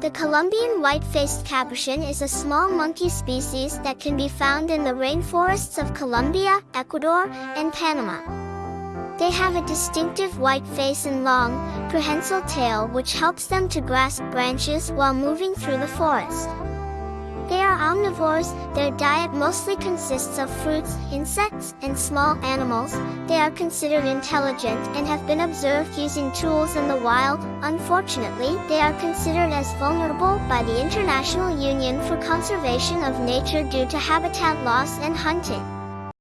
The Colombian white-faced capuchin is a small monkey species that can be found in the rainforests of Colombia, Ecuador, and Panama. They have a distinctive white face and long, prehensile tail which helps them to grasp branches while moving through the forest. Omnivores, their diet mostly consists of fruits, insects, and small animals. They are considered intelligent and have been observed using tools in the wild. Unfortunately, they are considered as vulnerable by the International Union for Conservation of Nature due to habitat loss and hunting.